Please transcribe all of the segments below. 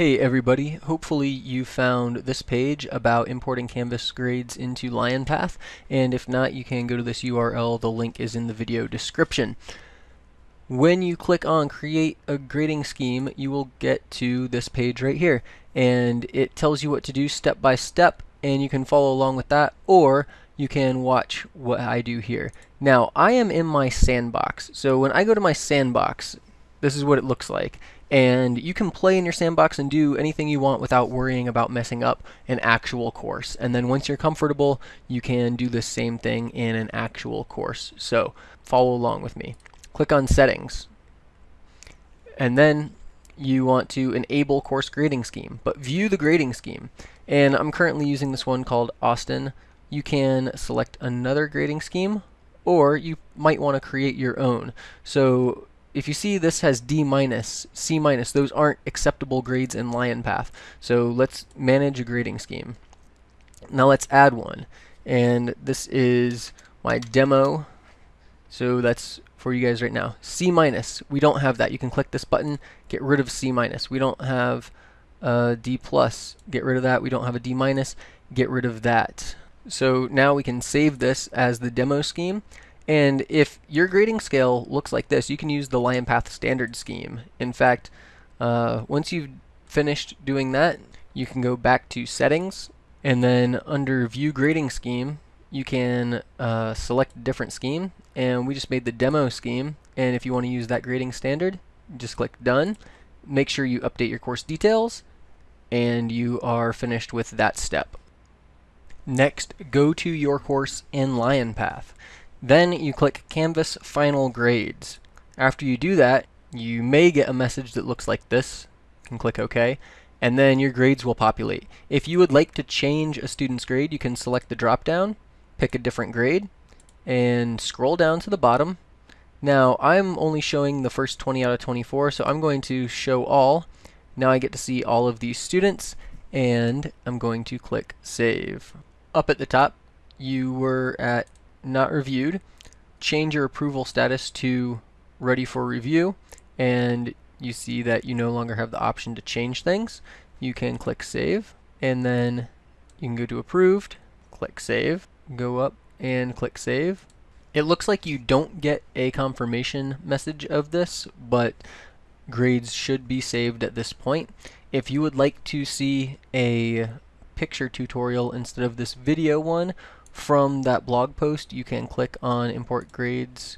Hey everybody, hopefully you found this page about importing Canvas grades into LionPath, and if not you can go to this URL, the link is in the video description. When you click on create a grading scheme you will get to this page right here and it tells you what to do step by step and you can follow along with that or you can watch what I do here. Now I am in my sandbox so when I go to my sandbox this is what it looks like. And you can play in your sandbox and do anything you want without worrying about messing up an actual course. And then once you're comfortable, you can do the same thing in an actual course. So follow along with me. Click on settings. And then you want to enable course grading scheme, but view the grading scheme. And I'm currently using this one called Austin. You can select another grading scheme or you might want to create your own. So if you see this has D minus, C minus, those aren't acceptable grades in LionPath. So let's manage a grading scheme. Now let's add one. And this is my demo. So that's for you guys right now. C minus, we don't have that. You can click this button, get rid of C minus. We don't have a D plus, get rid of that. We don't have a D minus, get rid of that. So now we can save this as the demo scheme and if your grading scale looks like this, you can use the LionPath standard scheme. In fact, uh, once you've finished doing that, you can go back to settings and then under view grading scheme, you can uh, select a different scheme and we just made the demo scheme and if you want to use that grading standard, just click done. Make sure you update your course details and you are finished with that step. Next, go to your course in LionPath. Then you click Canvas Final Grades. After you do that, you may get a message that looks like this. You can click OK. And then your grades will populate. If you would like to change a student's grade, you can select the drop down, pick a different grade, and scroll down to the bottom. Now, I'm only showing the first 20 out of 24, so I'm going to show all. Now I get to see all of these students, and I'm going to click Save. Up at the top, you were at not reviewed, change your approval status to ready for review, and you see that you no longer have the option to change things. You can click save, and then you can go to approved, click save, go up and click save. It looks like you don't get a confirmation message of this, but grades should be saved at this point. If you would like to see a picture tutorial instead of this video one, from that blog post you can click on import grades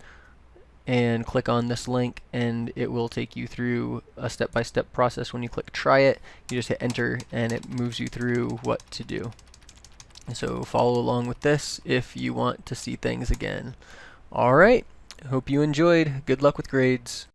and click on this link and it will take you through a step-by-step -step process. When you click try it you just hit enter and it moves you through what to do. So follow along with this if you want to see things again. Alright hope you enjoyed. Good luck with grades